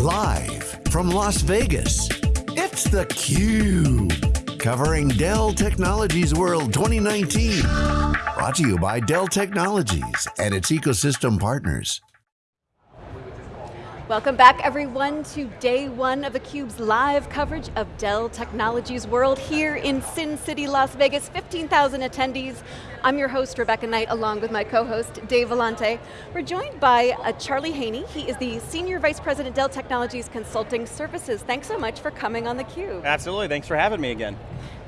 Live from Las Vegas, it's theCUBE. Covering Dell Technologies World 2019. Brought to you by Dell Technologies and its ecosystem partners. Welcome back everyone to day one of theCUBE's live coverage of Dell Technologies World here in Sin City, Las Vegas, 15,000 attendees. I'm your host, Rebecca Knight, along with my co-host, Dave Vellante. We're joined by uh, Charlie Haney. He is the Senior Vice President, Dell Technologies Consulting Services. Thanks so much for coming on theCUBE. Absolutely, thanks for having me again.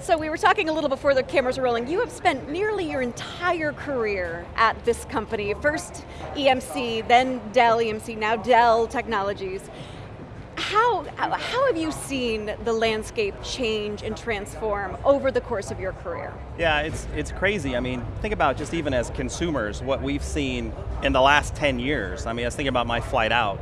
So we were talking a little before the cameras were rolling. You have spent nearly your entire career at this company. First EMC, then Dell EMC, now Dell Technologies. How, how have you seen the landscape change and transform over the course of your career? Yeah, it's, it's crazy. I mean, think about just even as consumers, what we've seen in the last 10 years. I mean, I was thinking about my flight out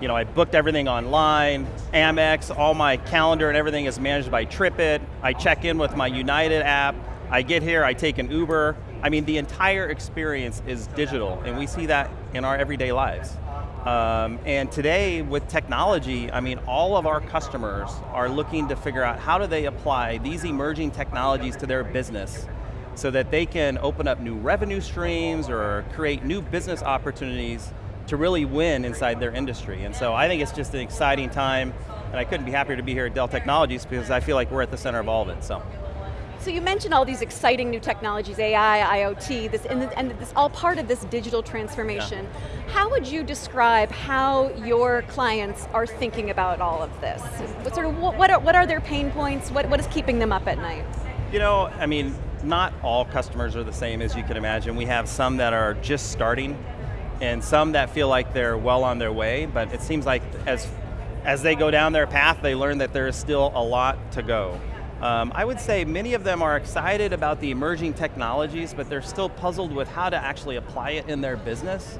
you know, I booked everything online, Amex, all my calendar and everything is managed by TripIt. I check in with my United app. I get here, I take an Uber. I mean, the entire experience is digital, and we see that in our everyday lives. Um, and today, with technology, I mean, all of our customers are looking to figure out how do they apply these emerging technologies to their business so that they can open up new revenue streams or create new business opportunities to really win inside their industry. And so I think it's just an exciting time, and I couldn't be happier to be here at Dell Technologies because I feel like we're at the center of all of it, so. So you mentioned all these exciting new technologies, AI, IoT, this, and, and this all part of this digital transformation. Yeah. How would you describe how your clients are thinking about all of this? What sort of, what are, what are their pain points? What, what is keeping them up at night? You know, I mean, not all customers are the same as you can imagine. We have some that are just starting and some that feel like they're well on their way, but it seems like as, as they go down their path, they learn that there is still a lot to go. Um, I would say many of them are excited about the emerging technologies, but they're still puzzled with how to actually apply it in their business.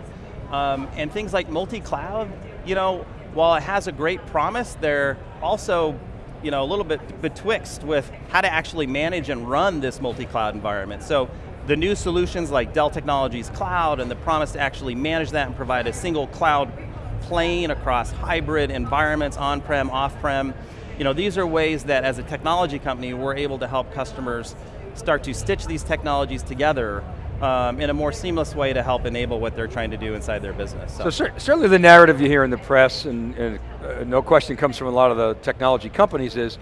Um, and things like multi-cloud, you know, while it has a great promise, they're also you know, a little bit betwixt with how to actually manage and run this multi-cloud environment. So the new solutions like Dell Technologies Cloud and the promise to actually manage that and provide a single cloud plane across hybrid environments, on-prem, off-prem. You know, these are ways that as a technology company, we're able to help customers start to stitch these technologies together um, in a more seamless way to help enable what they're trying to do inside their business. So, so certainly the narrative you hear in the press, and, and uh, no question comes from a lot of the technology companies is,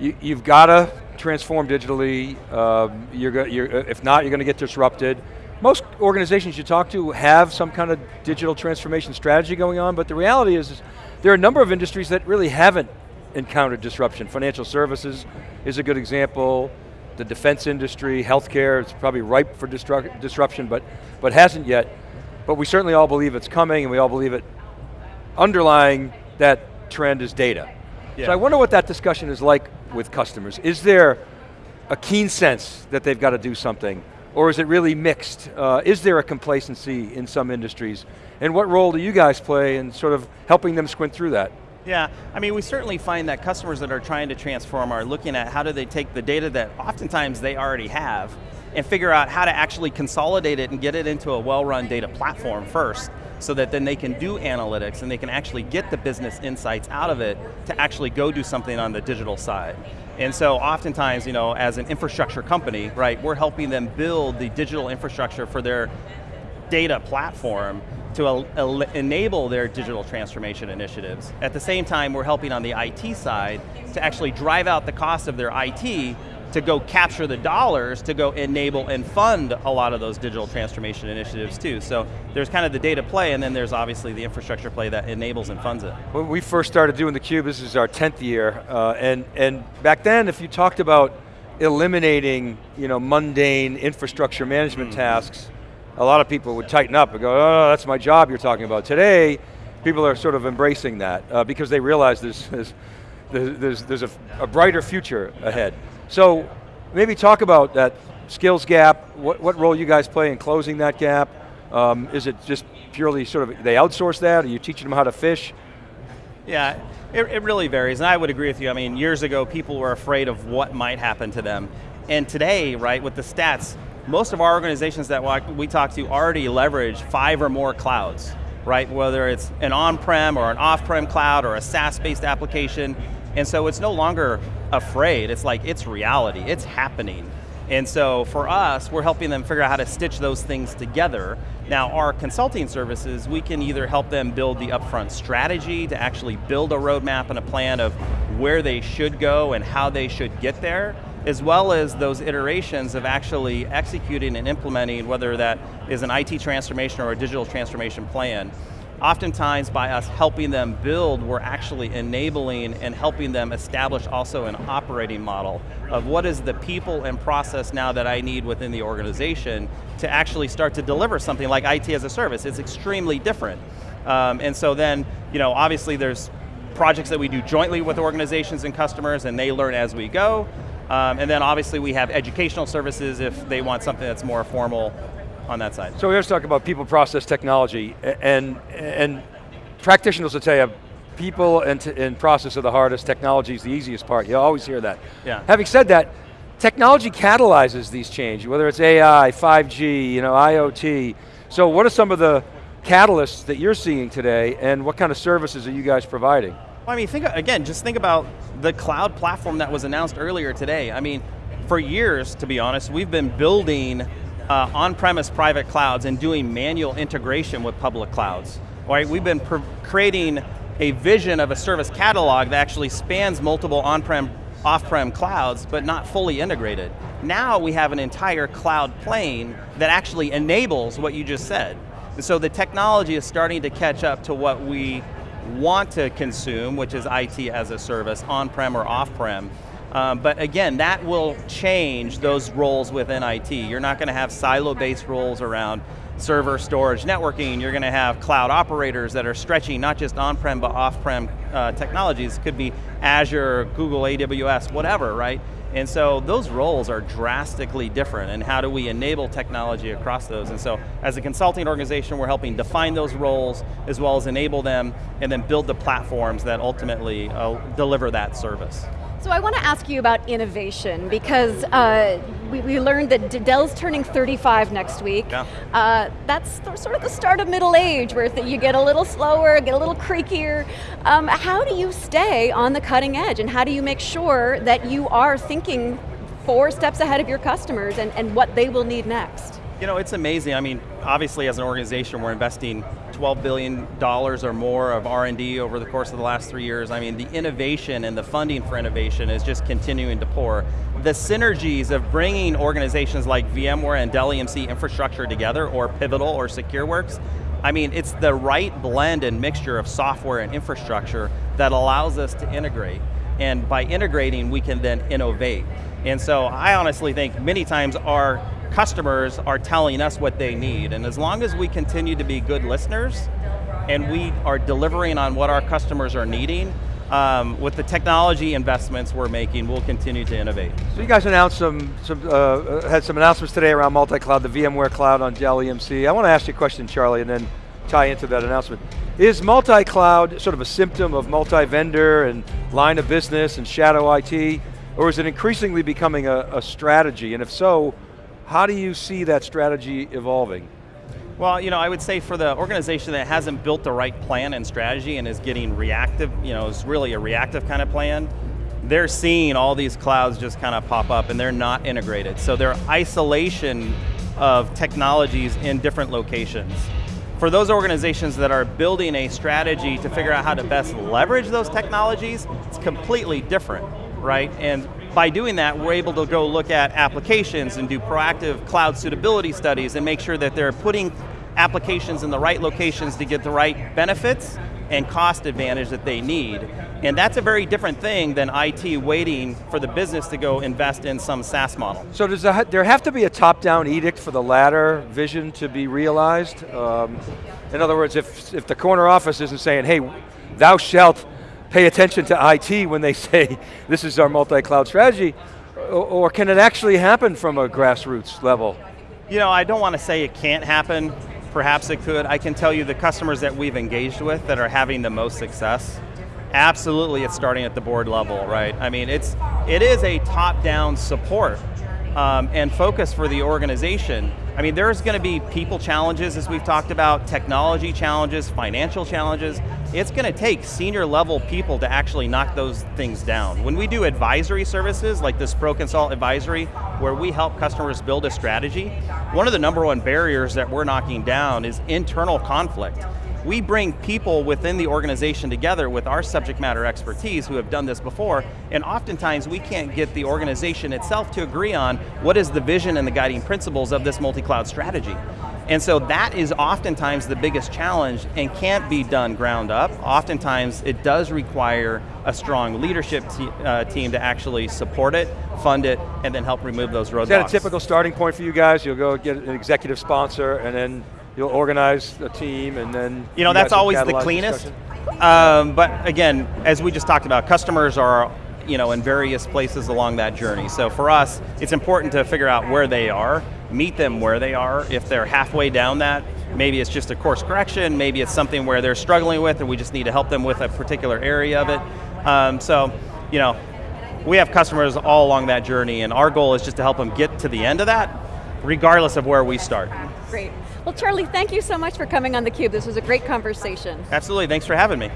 you, you've got to transform digitally. Um, you're, you're, if not, you're going to get disrupted. Most organizations you talk to have some kind of digital transformation strategy going on, but the reality is, is there are a number of industries that really haven't encountered disruption. Financial services is a good example. The defense industry, healthcare, it's probably ripe for disruption, but, but hasn't yet. But we certainly all believe it's coming, and we all believe it. Underlying that trend is data. Yeah. So I wonder what that discussion is like with customers. Is there a keen sense that they've got to do something? Or is it really mixed? Uh, is there a complacency in some industries? And what role do you guys play in sort of helping them squint through that? Yeah, I mean, we certainly find that customers that are trying to transform are looking at how do they take the data that oftentimes they already have and figure out how to actually consolidate it and get it into a well-run data platform first so that then they can do analytics and they can actually get the business insights out of it to actually go do something on the digital side. And so oftentimes, you know, as an infrastructure company, right, we're helping them build the digital infrastructure for their data platform to enable their digital transformation initiatives. At the same time, we're helping on the IT side to actually drive out the cost of their IT to go capture the dollars to go enable and fund a lot of those digital transformation initiatives too. So there's kind of the data play and then there's obviously the infrastructure play that enables and funds it. When we first started doing theCUBE, this is our 10th year, uh, and, and back then if you talked about eliminating you know, mundane infrastructure management mm. tasks, a lot of people would tighten up and go, oh, that's my job you're talking about. Today, people are sort of embracing that uh, because they realize there's, there's, there's, there's a, a brighter future ahead. So maybe talk about that skills gap, what, what role you guys play in closing that gap. Um, is it just purely sort of, they outsource that? Are you teaching them how to fish? Yeah, it, it really varies, and I would agree with you. I mean, years ago, people were afraid of what might happen to them. And today, right, with the stats, most of our organizations that we talk to already leverage five or more clouds. right? Whether it's an on-prem or an off-prem cloud or a SaaS-based application. And so it's no longer afraid, it's like, it's reality, it's happening. And so for us, we're helping them figure out how to stitch those things together. Now our consulting services, we can either help them build the upfront strategy to actually build a roadmap and a plan of where they should go and how they should get there, as well as those iterations of actually executing and implementing, whether that is an IT transformation or a digital transformation plan. Oftentimes by us helping them build, we're actually enabling and helping them establish also an operating model of what is the people and process now that I need within the organization to actually start to deliver something like IT as a service. It's extremely different. Um, and so then, you know, obviously there's projects that we do jointly with organizations and customers and they learn as we go. Um, and then obviously we have educational services if they want something that's more formal on that side. So we always talking about people, process, technology, and, and practitioners will tell you, people and, and process are the hardest, technology is the easiest part. You always hear that. Yeah. Having said that, technology catalyzes these changes, whether it's AI, 5G, you know, IoT. So what are some of the catalysts that you're seeing today, and what kind of services are you guys providing? Well, I mean, think again, just think about the cloud platform that was announced earlier today. I mean, for years, to be honest, we've been building uh, on-premise private clouds and doing manual integration with public clouds. Right? We've been creating a vision of a service catalog that actually spans multiple on-prem, off-prem clouds, but not fully integrated. Now we have an entire cloud plane that actually enables what you just said. And so the technology is starting to catch up to what we want to consume, which is IT as a service, on-prem or off-prem. Um, but again, that will change those roles within IT. You're not going to have silo-based roles around server, storage, networking. You're going to have cloud operators that are stretching not just on-prem but off-prem uh, technologies. Could be Azure, Google, AWS, whatever, right? And so those roles are drastically different and how do we enable technology across those? And so as a consulting organization, we're helping define those roles as well as enable them and then build the platforms that ultimately uh, deliver that service. So I want to ask you about innovation because uh, we, we, learned that Dell's turning 35 next week. Yeah. Uh, that's the, sort of the start of middle age where you get a little slower, get a little creakier. Um, how do you stay on the cutting edge and how do you make sure that you are thinking four steps ahead of your customers and, and what they will need next? You know, it's amazing. I mean, obviously as an organization, we're investing $12 billion or more of R&D over the course of the last three years. I mean, the innovation and the funding for innovation is just continuing to pour. The synergies of bringing organizations like VMware and Dell EMC infrastructure together, or Pivotal or SecureWorks, I mean, it's the right blend and mixture of software and infrastructure that allows us to integrate. And by integrating, we can then innovate. And so I honestly think many times our customers are telling us what they need. And as long as we continue to be good listeners and we are delivering on what our customers are needing, um, with the technology investments we're making, we'll continue to innovate. So you guys announced some, some uh, had some announcements today around multi-cloud, the VMware Cloud on Dell EMC. I want to ask you a question, Charlie, and then tie into that announcement. Is multi-cloud sort of a symptom of multi-vendor and line of business and shadow IT, or is it increasingly becoming a, a strategy? And if so, how do you see that strategy evolving? Well, you know, I would say for the organization that hasn't built the right plan and strategy and is getting reactive, you know, is really a reactive kind of plan, they're seeing all these clouds just kind of pop up and they're not integrated. So their isolation of technologies in different locations. For those organizations that are building a strategy to figure out how to best leverage those technologies, it's completely different, right? And by doing that, we're able to go look at applications and do proactive cloud suitability studies and make sure that they're putting applications in the right locations to get the right benefits and cost advantage that they need. And that's a very different thing than IT waiting for the business to go invest in some SaaS model. So does there have to be a top-down edict for the latter vision to be realized? Um, in other words, if, if the corner office isn't saying, hey, thou shalt pay attention to IT when they say this is our multi-cloud strategy, or, can it actually happen from a grassroots level? You know, I don't want to say it can't happen. Perhaps it could. I can tell you the customers that we've engaged with that are having the most success, absolutely it's starting at the board level, right? I mean, it's, it is a top-down support um, and focus for the organization. I mean, there's going to be people challenges, as we've talked about, technology challenges, financial challenges. It's going to take senior level people to actually knock those things down. When we do advisory services, like this ProConsult advisory, where we help customers build a strategy, one of the number one barriers that we're knocking down is internal conflict we bring people within the organization together with our subject matter expertise who have done this before, and oftentimes we can't get the organization itself to agree on what is the vision and the guiding principles of this multi-cloud strategy. And so that is oftentimes the biggest challenge and can't be done ground up. Oftentimes it does require a strong leadership te uh, team to actually support it, fund it, and then help remove those roadblocks. Is that a typical starting point for you guys? You'll go get an executive sponsor and then you'll organize a team and then you know you that's always the cleanest. Um, but again, as we just talked about, customers are you know in various places along that journey. So for us, it's important to figure out where they are, meet them where they are. If they're halfway down that, maybe it's just a course correction, maybe it's something where they're struggling with, and we just need to help them with a particular area of it. Um, so, you know, we have customers all along that journey, and our goal is just to help them get to the end of that, regardless of where we start. Great. Well, Charlie, thank you so much for coming on theCUBE. This was a great conversation. Absolutely, thanks for having me.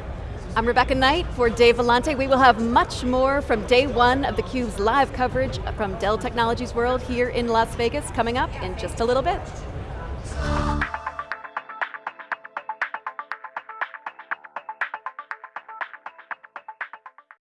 I'm Rebecca Knight for Dave Vellante. We will have much more from day one of theCUBE's live coverage from Dell Technologies World here in Las Vegas coming up in just a little bit.